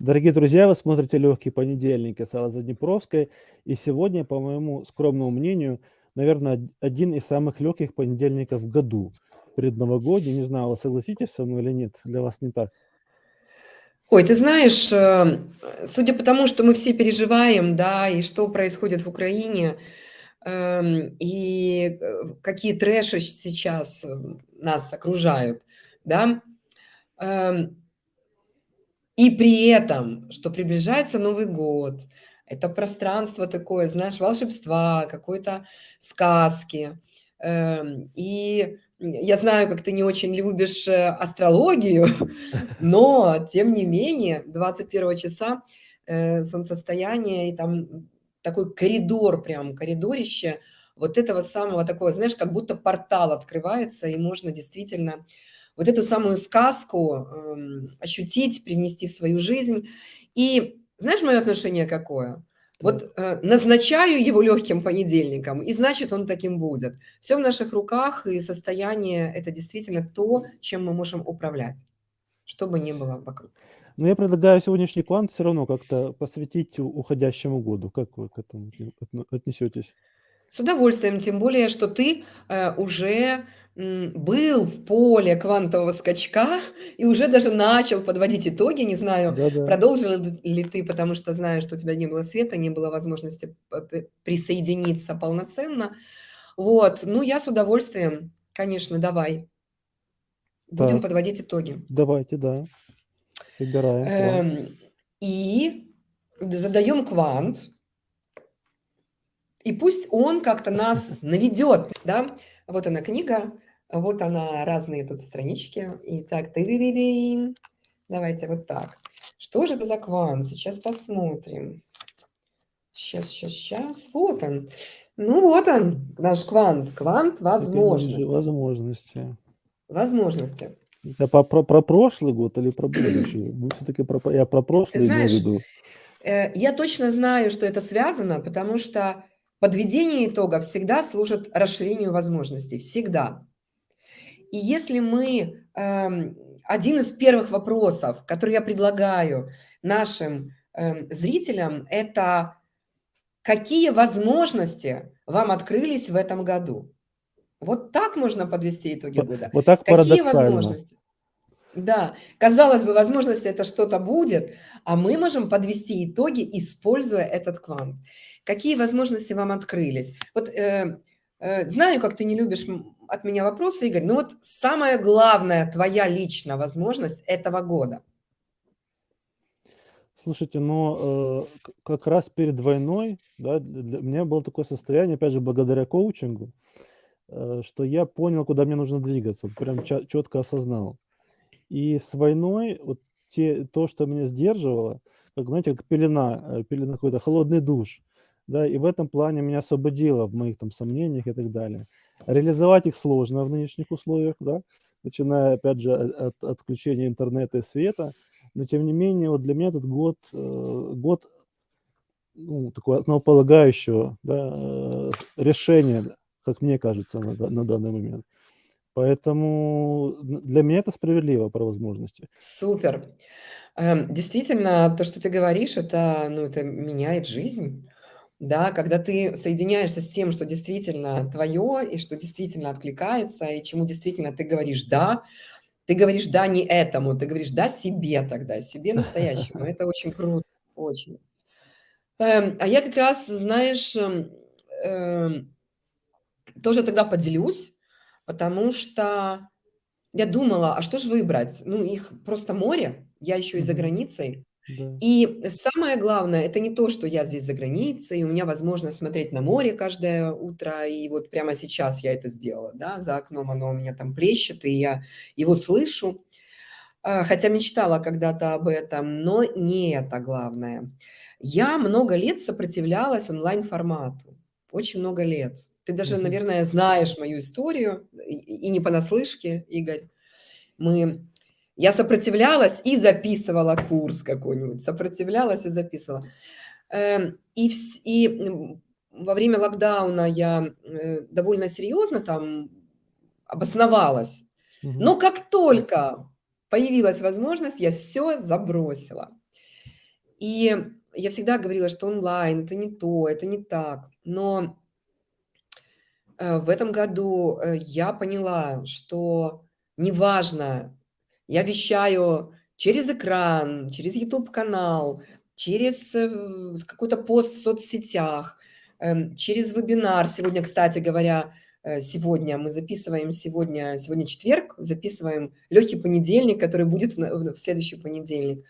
Дорогие друзья, вы смотрите «Легкий понедельник» с Аллой Заднепровской. И сегодня, по моему скромному мнению, наверное, один из самых легких понедельников в году. Предновогодний. Не знаю, вы согласитесь со мной или нет? Для вас не так? Ой, ты знаешь, э, судя по тому, что мы все переживаем, да, и что происходит в Украине, эм, и э, какие трэши сейчас э, нас окружают, да, эм, и при этом, что приближается Новый год, это пространство такое, знаешь, волшебства, какой-то сказки. Эм, и я знаю, как ты не очень любишь э, астрологию, но тем не менее 21 часа э, солнцестояние и там такой коридор, прям коридорище вот этого самого такого, знаешь, как будто портал открывается, и можно действительно вот эту самую сказку э, ощутить, принести в свою жизнь. И знаешь, мое отношение какое? Вот э, назначаю его легким понедельником, и значит, он таким будет. Все в наших руках, и состояние – это действительно то, чем мы можем управлять, что бы ни было вокруг. Но я предлагаю сегодняшний квант все равно как-то посвятить уходящему году. Как вы к этому отнесетесь? С удовольствием, тем более, что ты э, уже был в поле квантового скачка и уже даже начал подводить итоги. Не знаю, Да-да. продолжил ли ты, потому что знаю, что у тебя не было света, не было возможности присоединиться полноценно. Вот, ну я с удовольствием, конечно, давай. Будем Так, подводить итоги. давайте, да. Выбираем. Эм, и задаем квант. И пусть он как-то нас наведет, да. Вот она книга, вот она, разные тут странички. Итак, ты -ды -ды -ды. давайте вот так. Что же это за квант? Сейчас посмотрим. Сейчас, сейчас, сейчас. Вот он. Ну вот он, наш квант. Квант возможностей. Возможности. Возможности. Это по, про, про прошлый год или про будущий? Ну, все-таки про, я про прошлый Знаешь, имею в виду. Э, я точно знаю, что это связано, потому что Подведение итогов всегда служит расширению возможностей, всегда. И если мы, эм, один из первых вопросов, который я предлагаю нашим эм, зрителям, это какие возможности вам открылись в этом году? Вот так можно подвести итоги года. Вот так Какие возможности? Да, казалось бы, возможности это что-то будет, а мы можем подвести итоги, используя этот квант. Какие возможности вам открылись? Вот э, э, знаю, как ты не любишь от меня вопросы, Игорь, но вот самая главная твоя личная возможность этого года. Слушайте, но э, как раз перед войной, да, для меня было такое состояние, опять же, благодаря коучингу, э, что я понял, куда мне нужно двигаться, прям четко осознал. И с войной вот те, то, что меня сдерживало, как, знаете, как пелена, э, пелена какой-то холодный душ да, и в этом плане меня освободило в моих там сомнениях и так далее. Реализовать их сложно в нынешних условиях, да, начиная, опять же, от отключения интернета и света, но тем не менее, вот для меня этот год, э, год ну, такого основополагающего да, э, решения, как мне кажется, на, на данный момент. Поэтому для меня это справедливо про возможности. Супер. Эм, действительно, то, что ты говоришь, это, ну, это меняет жизнь. Да, когда ты соединяешься с тем, что действительно твое, и что действительно откликается, и чему действительно ты говоришь «да», ты говоришь «да» не этому, ты говоришь «да» себе тогда, себе настоящему. Это очень круто, очень. Эм, а я как раз, знаешь, эм, эм, тоже тогда поделюсь, потому что я думала, а что же выбрать? Ну, их просто море, я еще и за границей. Да. И самое главное, это не то, что я здесь за границей, у меня возможность смотреть на море каждое утро, и вот прямо сейчас я это сделала, да, за окном оно у меня там плещет, и я его слышу, а, хотя мечтала когда-то об этом, но не это главное. Я много лет сопротивлялась онлайн-формату, очень много лет. Ты даже, наверное, знаешь мою историю, и не понаслышке, Игорь. Мы я сопротивлялась и записывала курс какой-нибудь, сопротивлялась и записывала. Эм, и, и во время локдауна я э, довольно серьезно там обосновалась. Но как только появилась возможность, я все забросила. И я всегда говорила, что онлайн – это не то, это не так. Но э, в этом году э, я поняла, что неважно, я вещаю через экран, через YouTube-канал, через э, какой-то пост в соцсетях, эм, через вебинар. Сегодня, кстати говоря, сегодня мы записываем, сегодня, сегодня четверг, записываем легкий понедельник, который будет в, в следующий понедельник.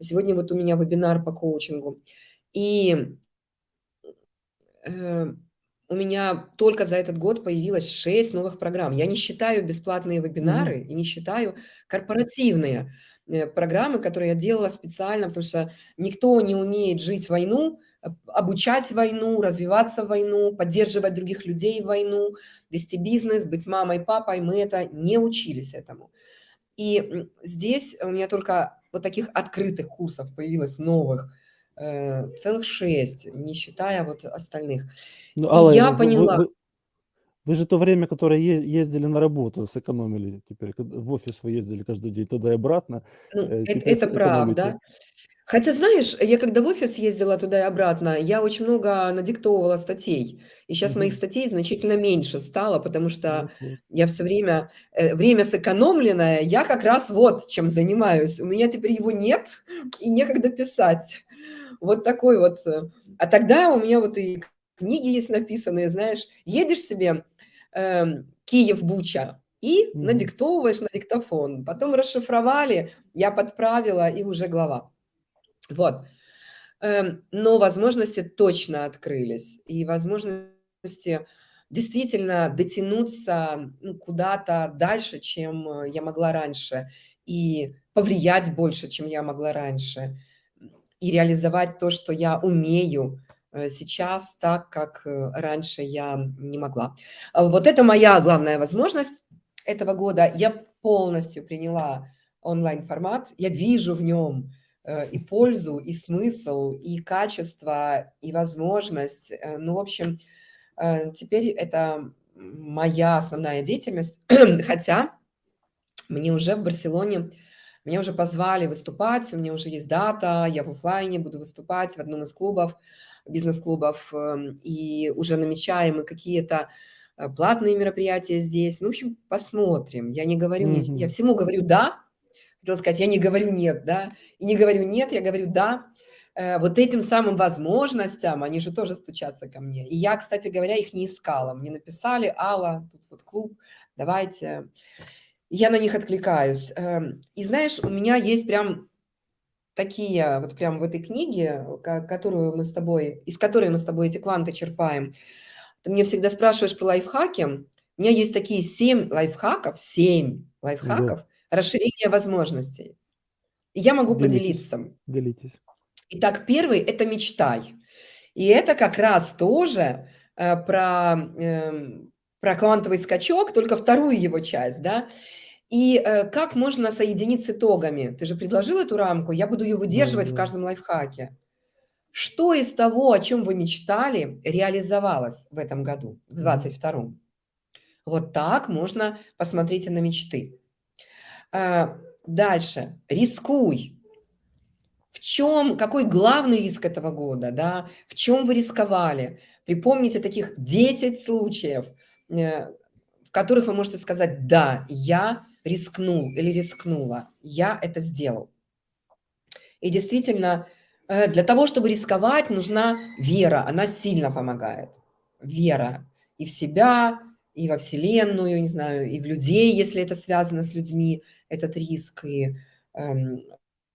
Сегодня вот у меня вебинар по коучингу. И у меня только за этот год появилось 6 новых программ. Я не считаю бесплатные вебинары mm -hmm. и не считаю корпоративные э, программы, которые я делала специально, потому что никто не умеет жить войну, обучать войну, развиваться в войну, поддерживать других людей в войну, вести бизнес, быть мамой, папой. Мы это не учились этому. И здесь у меня только вот таких открытых курсов появилось новых, э, целых шесть, не считая вот остальных. Ну, Алла, И я вы, поняла... Вы, вы, вы же то время, которое ездили на работу, сэкономили теперь. В офис вы ездили каждый день туда и обратно. Ну, э, это, это правда. Хотя, знаешь, я когда в офис ездила туда и обратно, я очень много надиктовывала статей. И сейчас угу. моих статей значительно меньше стало, потому что вот, вот. я все время, э, время сэкономленное, я как раз вот чем занимаюсь. У меня теперь его нет и некогда писать. Вот такой вот. Э. А тогда у меня вот и книги есть написанные, знаешь, едешь себе э, Киев-Буча, и mm надиктовываешь на диктофон. Потом расшифровали, я подправила, и уже глава. Вот. Эм, но возможности точно открылись. И возможности действительно дотянуться ну, куда-то дальше, чем э, я могла раньше. И повлиять больше, чем я могла раньше. И реализовать то, что я умею э, сейчас, так, как э, раньше я не могла. А вот это моя главная возможность этого года. Я полностью приняла онлайн-формат. Я вижу в нем Э, и пользу, и смысл, и качество, и возможность. Ну, в общем, теперь это моя основная деятельность, хотя мне уже в Барселоне, меня уже позвали выступать, у меня уже есть дата, я в офлайне буду выступать в одном из клубов, бизнес-клубов, эм, и уже намечаем какие-то платные мероприятия здесь. Ну, в общем, посмотрим. Я не говорю, mm -hmm. я всему говорю «да», хотела сказать, я не говорю нет, да, и не говорю нет, я говорю да, э, вот этим самым возможностям, они же тоже стучатся ко мне. И я, кстати говоря, их не искала. Мне написали, Алла, тут вот клуб, давайте. Я на них откликаюсь. Эм, и знаешь, у меня есть прям такие, вот прям в этой книге, которую мы с тобой, из которой мы с тобой эти кванты черпаем. Ты мне всегда спрашиваешь про лайфхаки. У меня есть такие семь лайфхаков, семь лайфхаков, да расширение возможностей. я могу Делитесь. поделиться. Делитесь. Итак, первый – это мечтай. И это как раз тоже э, про, э, про квантовый скачок, только вторую его часть, да. И э, как можно соединить с итогами? Ты же предложил эту рамку, я буду ее выдерживать да, да. в каждом лайфхаке. Что из того, о чем вы мечтали, реализовалось в этом году, в 22-м? Вот так можно посмотреть на мечты. А, дальше. Рискуй. В чем, какой главный риск этого года, да? В чем вы рисковали? Припомните таких 10 случаев, э, в которых вы можете сказать, да, я рискнул или рискнула, я это сделал. И действительно, э, для того, чтобы рисковать, нужна вера, она сильно помогает. Вера и в себя, и во Вселенную, не знаю, и в людей, если это связано с людьми, этот риск, и эм,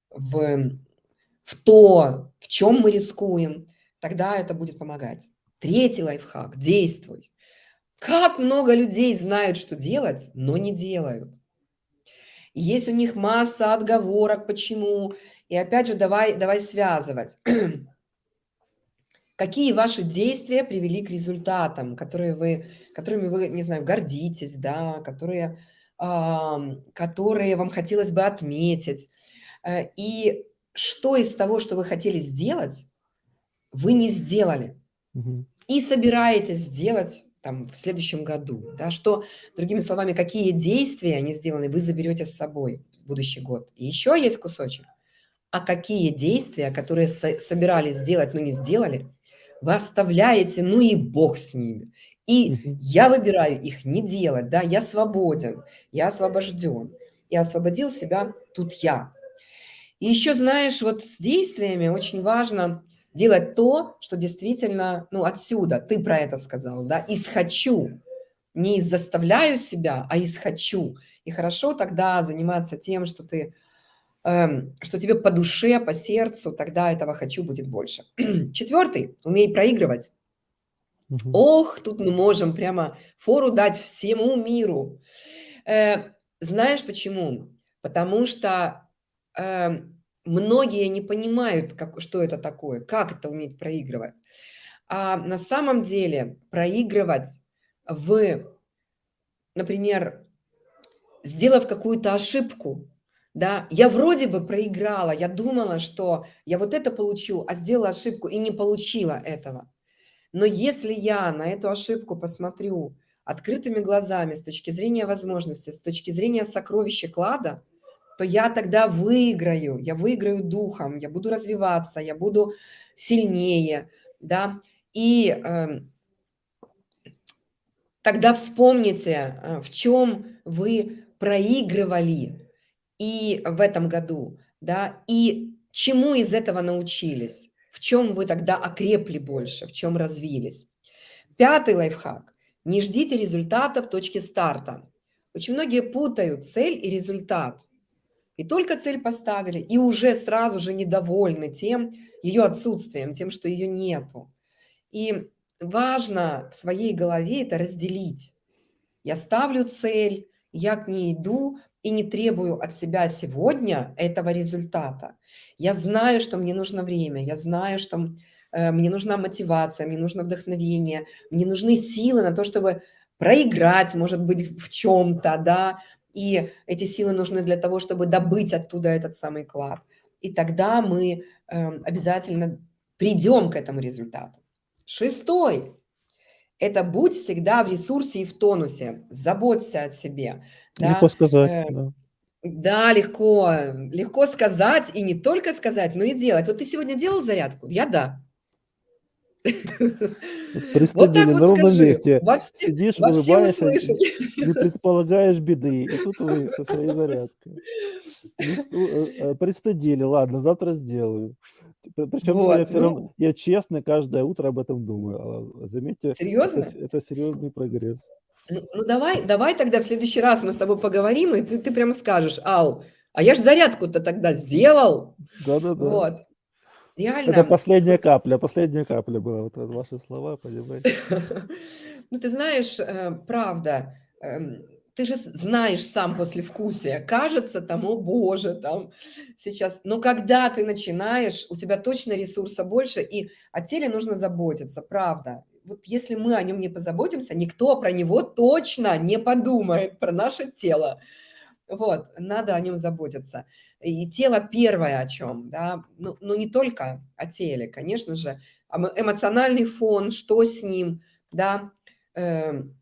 в, в то, в чем мы рискуем, тогда это будет помогать. Третий лайфхак – действуй. Как много людей знают, что делать, но не делают. Есть у них масса отговорок, почему. И опять же, давай, давай связывать. Какие ваши действия привели к результатам, которые вы, которыми вы, не знаю, гордитесь, да, которые, которые вам хотелось бы отметить. Э, и что из того, что вы хотели сделать, вы не сделали. Угу. И собираетесь сделать там, в следующем году. Да, что, другими словами, какие действия не сделаны, вы заберете с собой в будущий год. И еще есть кусочек. а какие действия, которые со собирались сделать, но не сделали, вы оставляете, ну и бог с ними. И я выбираю их не делать, да, я свободен, я освобожден. И освободил себя тут я. И еще, знаешь, вот с действиями очень важно делать то, что действительно, ну, отсюда, ты про это сказал, да, из «хочу», не из «заставляю себя», а из «хочу». И хорошо тогда заниматься тем, что ты, эм, что тебе по душе, по сердцу, тогда этого «хочу» будет больше. Четвертый – умей проигрывать. Мгм. Ох, тут мы можем прямо фору дать всему миру. Э, знаешь почему? Потому что э, многие не понимают, как, что это такое, как это уметь проигрывать. А на самом деле проигрывать в, например, сделав какую-то ошибку, да, я вроде бы проиграла, я думала, что я вот это получу, а сделала ошибку и не получила этого. Но если я на эту ошибку посмотрю открытыми глазами с точки зрения возможностей, с точки зрения сокровища клада, то я тогда выиграю, я выиграю духом, я буду развиваться, я буду сильнее, да. И э, тогда вспомните, э, в чем вы проигрывали и в этом году, да, и чему из этого научились, в чем вы тогда окрепли больше, в чем развились. Пятый лайфхак. Не ждите результата в точке старта. Очень многие путают цель и результат. И только цель поставили, и уже сразу же недовольны тем, ее отсутствием, тем, что ее нету. И важно в своей голове это разделить. Я ставлю цель, я к ней иду и не требую от себя сегодня этого результата. Я знаю, что мне нужно время, я знаю, что э, мне нужна мотивация, мне нужно вдохновение, мне нужны силы на то, чтобы проиграть, может быть, в чем-то, да, и эти силы нужны для того, чтобы добыть оттуда этот самый клад. И тогда мы э, обязательно придем к этому результату. Шестой – это будь всегда в ресурсе и в тонусе, заботься о себе. Да? Легко сказать, Э, да. Да, легко, легко сказать, и не только сказать, но и делать. Вот ты сегодня делал зарядку? Я – да. Пристыдили вот на ровном скажи, месте. во все, Сидишь, во все улыбаешься, не предполагаешь беды. И тут вы со своей зарядкой. Э, э, Пристыдили, ладно, завтра сделаю. Причем я Вот, все равно, ну, я честно каждое утро об этом думаю. А, Заметьте, это, серьезно? с- это серьезный прогресс. Ну, ну давай, давай тогда в следующий раз мы с тобой поговорим, и ты, ты прямо скажешь, Ал, а я ж зарядку-то тогда сделал. Да-да-да. Вот, Это реально. последняя капля, последняя капля была. Вот это ваши слова, понимаете? Ну, ты знаешь, э, правда, эм, ты же знаешь сам послевкусие. Кажется, там, о боже, там сейчас. Но когда ты начинаешь, у тебя точно ресурса больше, и о теле нужно заботиться, правда. Вот если мы о нем не позаботимся, никто про него точно не подумает, про наше тело. Вот, надо о нем заботиться. И тело первое о чем, да, ну, ну не только о теле, конечно же, мо- эмоциональный фон, что с ним, да, эм,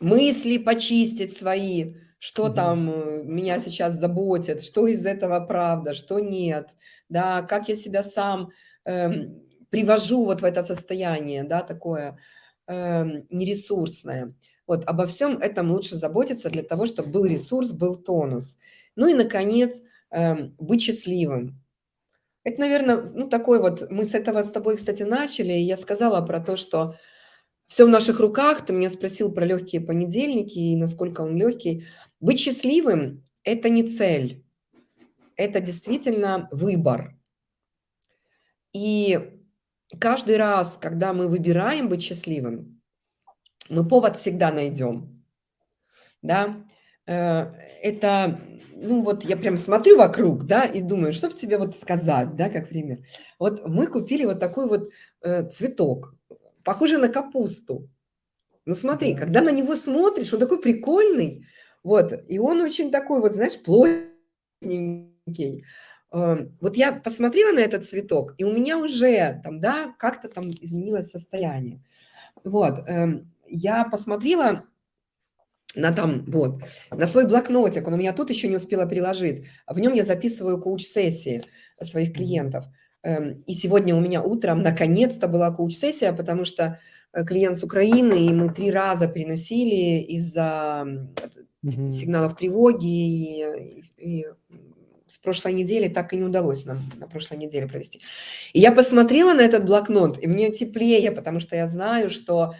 мысли почистить свои, что Мгм. там э, меня сейчас заботит, что из этого правда, что нет, да, как я себя сам эм, привожу вот в это состояние, да, такое эм, нересурсное. Вот обо всем этом лучше заботиться для того, чтобы был ресурс, был тонус. Ну и, наконец, быть счастливым. Это, наверное, ну такой вот, мы с этого с тобой, кстати, начали, и я сказала про то, что все в наших руках. Ты меня спросил про легкие понедельники и насколько он легкий. Быть счастливым – это не цель, это действительно выбор. И каждый раз, когда мы выбираем быть счастливым, мы повод всегда найдем. Да? Это, ну вот я прям смотрю вокруг, да, и думаю, что бы тебе вот сказать, да, как пример. Вот мы купили вот такой вот э, цветок, похожий на капусту. Ну смотри, Да. когда на него смотришь, он такой прикольный, вот, и он очень такой вот, знаешь, плотненький. Э, Вот я посмотрела на этот цветок, и у меня уже там, да, как-то там изменилось состояние. Вот, эм, я посмотрела на там, вот, на свой блокнотик, он у меня тут еще не успела переложить. В нем я записываю коуч-сессии. своих клиентов. Эм, и сегодня у меня утром наконец-то была коуч-сессия, потому что э, клиент с Украины, и мы три раза переносили из-за Мгм. сигналов тревоги, и, и с прошлой недели так и не удалось нам на прошлой неделе провести. И я посмотрела на этот блокнот, и мне теплее, потому что я знаю, что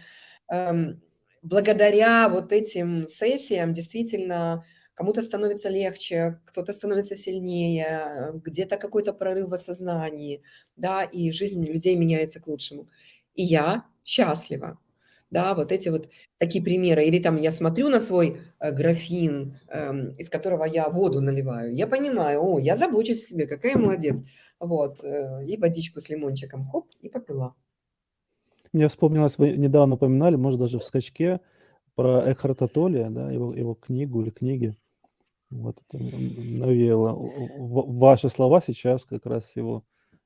эм, благодаря вот этим сессиям действительно кому-то становится легче, кто-то становится сильнее, где-то какой-то прорыв в осознании, да, и жизнь людей меняется к лучшему. И я счастлива. Да, вот эти вот такие примеры. Или там я смотрю на свой э, графин, э, из которого я воду наливаю. Я понимаю, о, я забочусь о себе, какая молодец. Вот, э, и водичку с лимончиком, хоп, и попила. Мне вспомнилось, вы недавно упоминали, может, даже в скачке, про Экхарта Толли, да, его, его книгу или книги. Вот это навеяло ваши слова сейчас как раз с его,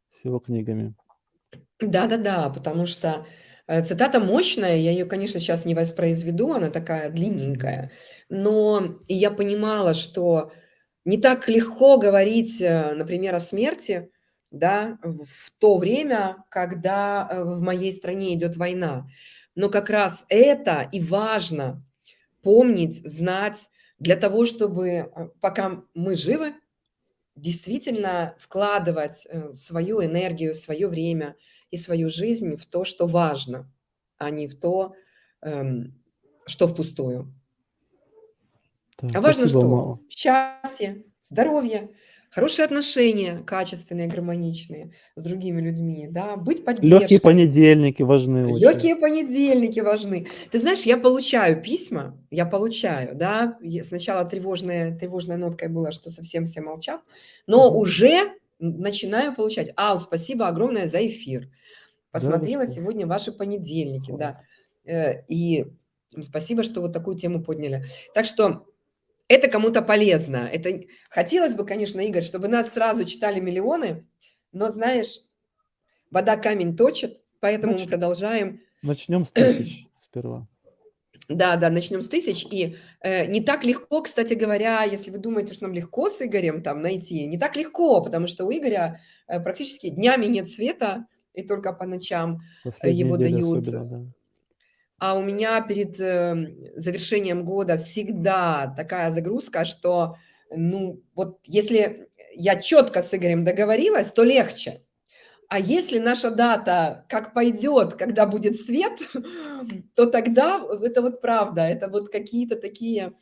с его книгами. Да-да-да, потому что э, цитата мощная, я ее, конечно, сейчас не воспроизведу, она такая длинненькая, но я понимала, что не так легко говорить, э, например, о смерти, да, в то время, когда э, в моей стране идет война. Но как раз это и важно помнить, знать для того, чтобы э, пока мы живы, действительно вкладывать э, свою энергию, свое время и свою жизнь в то, что важно, а не в то, эм, что впустую. Так, а важно что? Мало. Счастье, здоровье, Хорошие отношения, качественные, гармоничные с другими людьми, да, быть поддержкой. Легкие понедельники важны Легкие очень. понедельники важны. Ты знаешь, я получаю письма, я получаю, да, сначала тревожная, тревожная нотка была, что совсем все молчат, но угу. уже начинаю получать. Ал, спасибо огромное за эфир. Посмотрела да, сегодня ваши понедельники, Класс. да, э, и спасибо, что вот такую тему подняли. Так что это кому-то полезно. Это хотелось бы, конечно, Игорь, чтобы нас сразу читали миллионы, но знаешь, вода камень точит, поэтому Нач... мы продолжаем. Начнем с тысяч сперва. Да, да, начнем с тысяч. И э, не так легко, кстати говоря, если вы думаете, что нам легко с Игорем там найти, не так легко, потому что у Игоря э, практически днями нет света, и только по ночам э, Последние его дают. Особенно, да. А у меня перед эм, завершением года всегда такая загрузка, что, ну, вот если я четко с Игорем договорилась, то легче. А если наша дата как пойдет, когда будет свет, то тогда это вот правда, это вот какие-то такие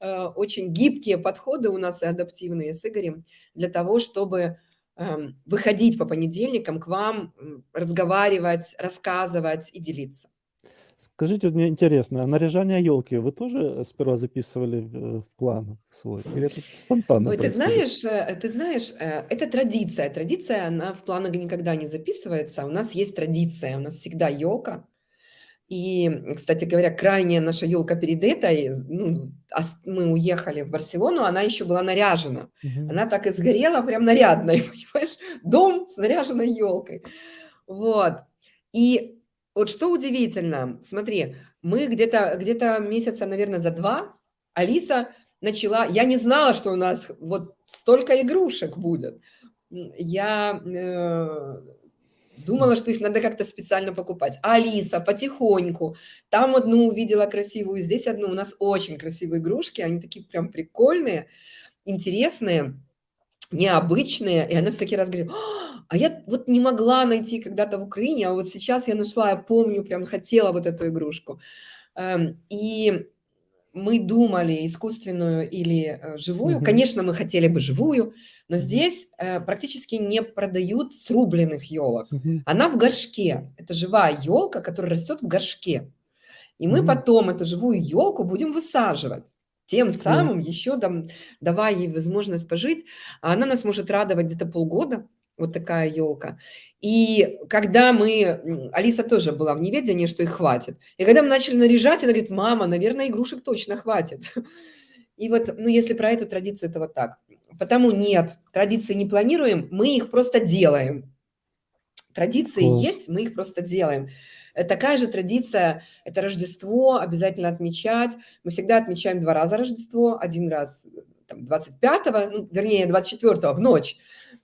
э, очень гибкие подходы у нас и адаптивные с Игорем для того, чтобы э, выходить по понедельникам к вам, разговаривать, рассказывать и делиться. Скажите, вот мне интересно, а наряжание елки вы тоже сперва записывали в, в план свой? Или это спонтанно Ой, ты знаешь, э, ты знаешь, э, это традиция. Традиция, она в планах никогда не записывается. У нас есть традиция, у нас всегда елка. И, кстати говоря, крайняя наша елка перед этой, ну, мы уехали в Барселону, она еще была наряжена. Угу. Она так и сгорела, прям нарядной, понимаешь? Дом с наряженной елкой. Вот. И вот что удивительно, смотри, мы где-то где, -то, месяца, наверное, за два Алиса начала, я не знала, что у нас вот столько игрушек будет. Я э, думала, что их надо как-то специально покупать. А Алиса потихоньку, там одну увидела красивую, здесь одну. У нас очень красивые игрушки, они такие прям прикольные, интересные, необычные. И она всякий раз говорит, а я вот не могла найти когда-то в Украине, а вот сейчас я нашла, я помню, прям хотела вот эту игрушку. Эм, и мы думали искусственную или э, живую. Конечно, мы хотели бы живую, но здесь э, практически не продают срубленных елок. Она в горшке. Это живая елка, которая растет в горшке. И мы потом эту живую елку будем высаживать. Тем самым еще там, давая ей возможность пожить, а она нас может радовать где-то полгода, вот такая елка. И когда мы, Алиса тоже была в неведении, что их хватит. И когда мы начали наряжать, она говорит, мама, наверное, игрушек точно хватит. И вот, ну, если про эту традицию, это вот так. Потому нет, традиции не планируем, мы их просто делаем. Традиции Класс. есть, мы их просто делаем. Э, такая же традиция – это Рождество, обязательно отмечать. Мы всегда отмечаем два раза Рождество. Один раз там, 25-го, ну, вернее, 24-го в ночь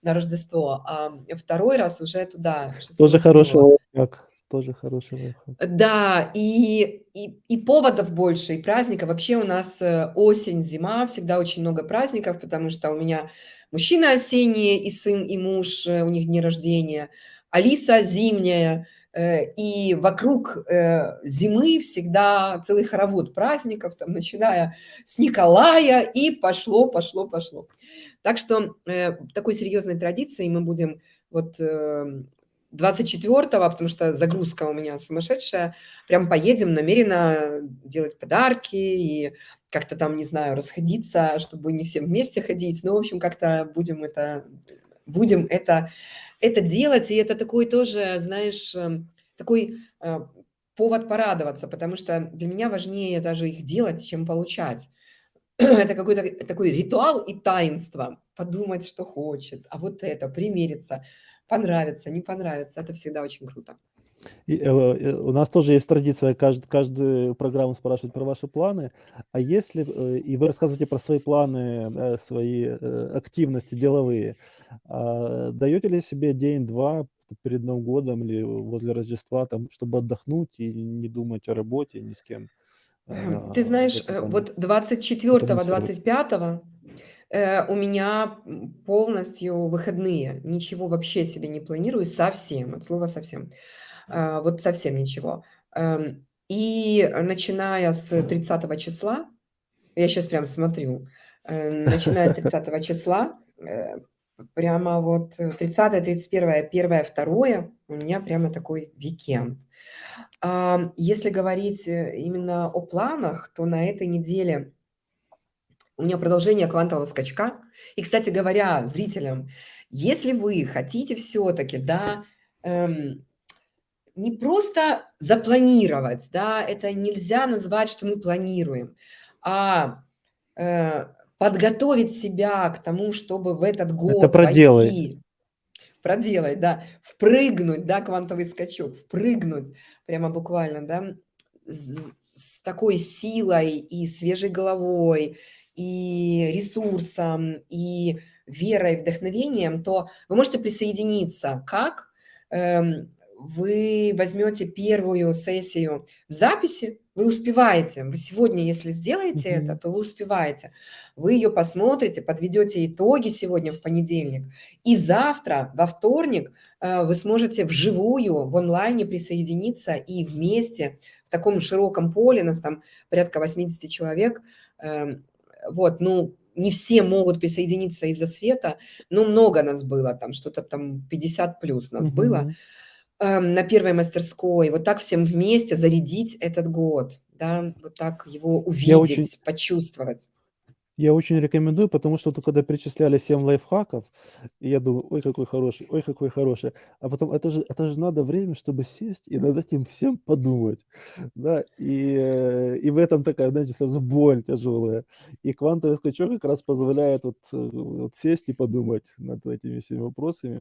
на Рождество, а второй раз уже туда. Тоже хороший лайфхак. Тоже хороший лайфхак. Да, и, и, и поводов больше, и праздников. Вообще у нас э, осень, зима, всегда очень много праздников, потому что у меня мужчина осенний, и сын, и муж, э, у них дни рождения, Алиса зимняя, и вокруг э, зимы всегда целый хоровод праздников, там, начиная с Николая, и пошло, пошло, пошло. Так что э, такой серьезной традицией мы будем вот 24-го, потому что загрузка у меня сумасшедшая, прям поедем намеренно делать подарки и как-то там, не знаю, расходиться, чтобы не всем вместе ходить. Ну, в общем, как-то будем это, будем это это делать, и это такой тоже, знаешь, эм, такой э, повод порадоваться, потому что для меня важнее даже их делать, чем получать. Это какой-то такой ритуал и таинство. Подумать, что хочет, а вот это, примериться, понравится, не понравится. Это всегда очень круто. И, э, э, у нас тоже есть традиция кажд, каждую программу спрашивать про ваши планы. А если, э, и вы рассказываете про свои планы, э, свои э, активности деловые, а даете ли себе день-два перед Новым годом или возле Рождества, там, чтобы отдохнуть и не думать о работе ни с кем? Эм, ты знаешь, вот это не 24-25 э, у меня полностью выходные. Ничего вообще себе не планирую совсем, от слова совсем. А, вот совсем ничего. Эм, и начиная с 30 числа, я сейчас прям смотрю, э, начиная с 30 числа, э, прямо вот 30, 31, 1, 2 у меня прямо такой викенд. Если говорить э, именно о планах, то на этой неделе у меня продолжение квантового скачка. И, кстати говоря, зрителям, если вы хотите все-таки, да, эм, не просто запланировать, да, это нельзя назвать, что мы планируем, а э, подготовить себя к тому, чтобы в этот год это проделай. войти, проделать, да, впрыгнуть, да, квантовый скачок, впрыгнуть, прямо буквально, да, с, с такой силой и свежей головой, и ресурсом, и верой, вдохновением, то вы можете присоединиться. Как? Эм, вы возьмете первую сессию в записи, вы успеваете. Вы сегодня, если сделаете mm -hmm. это, то вы успеваете. Вы ее посмотрите, подведете итоги сегодня в понедельник. И завтра, во вторник, э, вы сможете вживую, в онлайне присоединиться и вместе в таком широком поле, нас там порядка 80 человек, эм, вот, ну, не все могут присоединиться из-за света, но много нас было, там что-то там 50 плюс нас mm -hmm. было. Эм, на первой мастерской, вот так всем вместе зарядить этот год, да, вот так его увидеть, очень... почувствовать. Я очень рекомендую, потому что когда перечисляли 7 лайфхаков, и я думаю, ой, какой хороший, ой, какой хороший. А потом, это же, это же надо время, чтобы сесть и над этим всем подумать. Да, и, э, и в этом такая, знаете, сразу боль тяжелая. И квантовый скачок как раз позволяет вот, э, вот сесть и подумать над этими всеми вопросами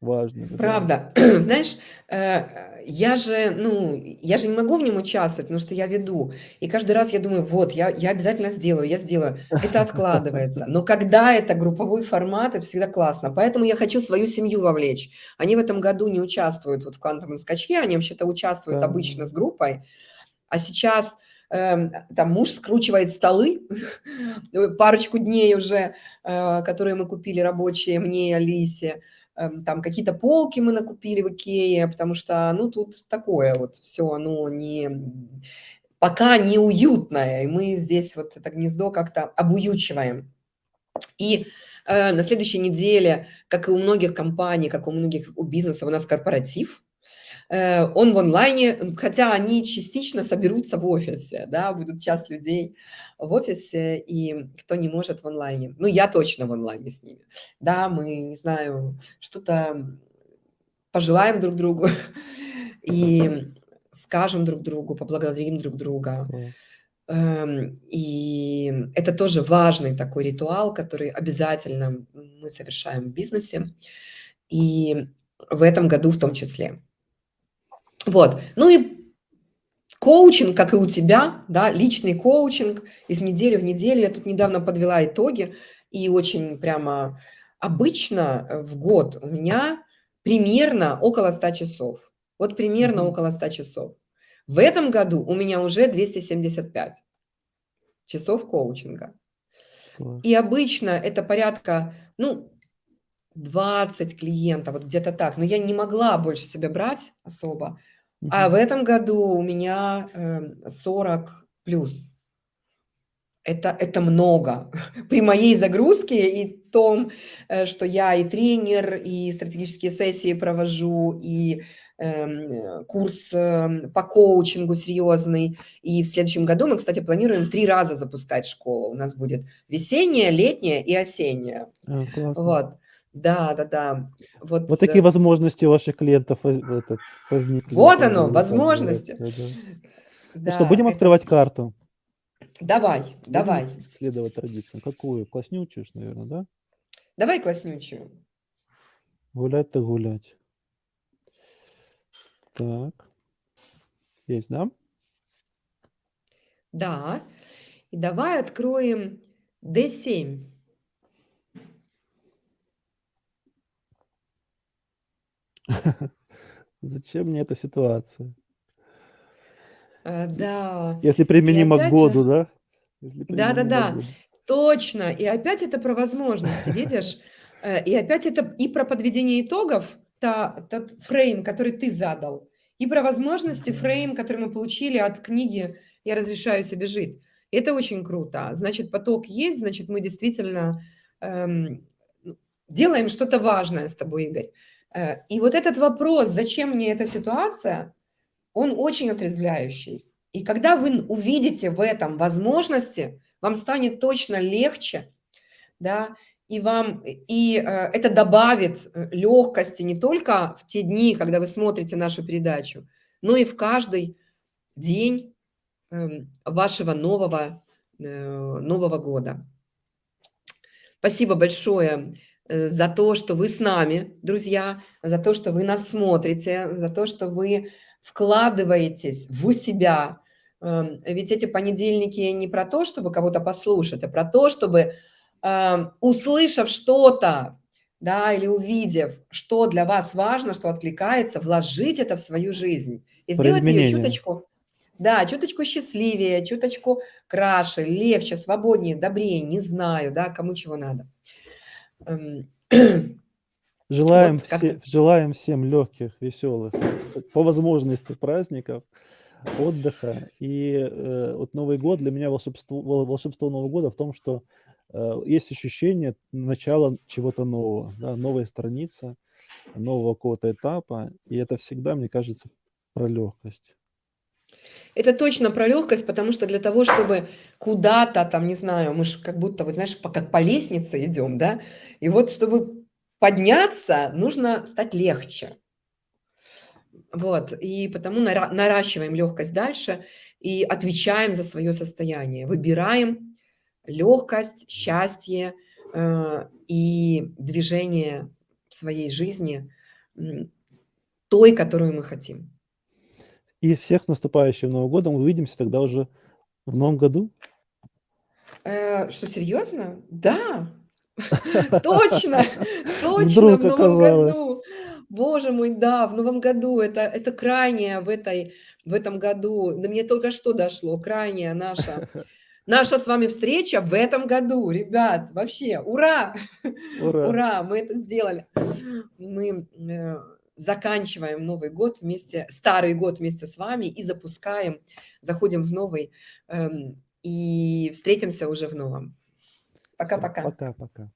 важными. Правда. Да. Знаешь, э, я же, ну, я же не могу в нем участвовать, потому что я веду. И каждый раз я думаю, вот, я, я обязательно сделаю, я сделаю это откладывается. Но когда это групповой формат, это всегда классно. Поэтому я хочу свою семью вовлечь. Они в этом году не участвуют вот в квантовом скачке, они вообще-то участвуют да. обычно с группой. А сейчас э, там муж скручивает столы, парочку дней уже, э, которые мы купили рабочие, мне и Алисе. Э, там какие-то полки мы накупили в Икее, потому что, ну, тут такое вот все, оно не пока неуютное, и мы здесь вот это гнездо как-то обуючиваем. И э, на следующей неделе, как и у многих компаний, как у многих у бизнесов, у нас корпоратив. Э, он в онлайне, хотя они частично соберутся в офисе, да, будут часть людей в офисе, и кто не может в онлайне. Ну, я точно в онлайне с ними. Да, мы, не знаю, что-то пожелаем друг другу. И скажем друг другу, поблагодарим друг друга. Эм, и это тоже важный такой ритуал, который обязательно мы совершаем в бизнесе. И в этом году в том числе. Вот. Ну и коучинг, как и у тебя, да, личный коучинг из недели в неделю. Я тут недавно подвела итоги, и очень прямо обычно в год у меня примерно около 100 часов. Вот примерно около 100 часов. В этом году у меня уже 275 часов коучинга. И обычно это порядка, ну, 20 клиентов, вот где-то так. Но я не могла больше себя брать особо. А в этом году у меня эм, 40 плюс. Это, это много. При моей загрузке и том, э, что я и тренер, и стратегические сессии провожу, и э, курс эм, по коучингу серьезный. И в следующем году мы, кстати, планируем три раза запускать школу. У нас будет весенняя, летняя и осенняя. А, классно. Вот. Да, да, да. Вот, Вот такие э, возможности у ваших клиентов возникли. вот оно, возможности. да. Ну что, будем это- открывать карту? Давай, Будем давай. следовать традициям. Какую? Класснючую, наверное, да? Давай класснючую. Гулять так гулять. Так. Есть, да? Да. И давай откроем D7. Зачем мне эта ситуация? А, Да. Если применимо к году, же- да? К Да-да-да. году. Точно. И опять это про возможности, видишь? Э, И опять это и про подведение итогов, та, тот фрейм, который ты задал, и про возможности, фрейм, который мы получили от книги «Я разрешаю себе жить». Это очень круто. Значит, поток есть, значит, мы действительно эм, делаем что-то важное с тобой, Игорь. Э, И вот этот вопрос, зачем мне эта ситуация, он очень отрезвляющий. И когда вы увидите в этом возможности, вам станет точно легче, да, и вам, и э, это добавит э, легкости не только в те дни, когда вы смотрите нашу передачу, но и в каждый день эм, вашего нового, э, нового года. Спасибо большое за то, что вы с нами, друзья, за то, что вы нас смотрите, за то, что вы вкладываетесь в себя. Эм, Ведь эти понедельники не про то, чтобы кого-то послушать, а про то, чтобы, эм, услышав что-то, да, или увидев, что для вас важно, что откликается, вложить это в свою жизнь и сделать ее чуточку, да, чуточку счастливее, чуточку краше, легче, свободнее, добрее, не знаю, да, кому чего надо. Желаем, Вот все, желаем всем легких, веселых, по возможности праздников, отдыха. И э, вот Новый год для меня волшебство, вол- волшебство Нового года в том, что э, есть ощущение начала чего-то нового, да, новая страница, нового какого-то этапа. И это всегда, мне кажется, про легкость. Это точно про легкость, потому что для того, чтобы куда-то там, не знаю, мы же как будто, вот знаешь, как по лестнице идем, да, и вот чтобы подняться, нужно стать легче. Вот, и потому нара- наращиваем легкость дальше и отвечаем за свое состояние. Выбираем легкость, счастье э, и движение своей жизни той, которую мы хотим. И всех с наступающим Новым годом. Увидимся тогда уже в новом году. Э, что, серьезно? Да, точно, точно, в новом году. Боже мой, да, в новом году. Это, это крайнее в, этой, в этом году. До мне только что дошло. Крайняя наша, наша с вами встреча в этом году. Ребят, вообще, ура! Ура! Ура, мы это сделали. Мы э, заканчиваем Новый год вместе, старый год вместе с вами и запускаем, заходим в новый эм, и встретимся уже в новом. Пока-пока. Пока-пока.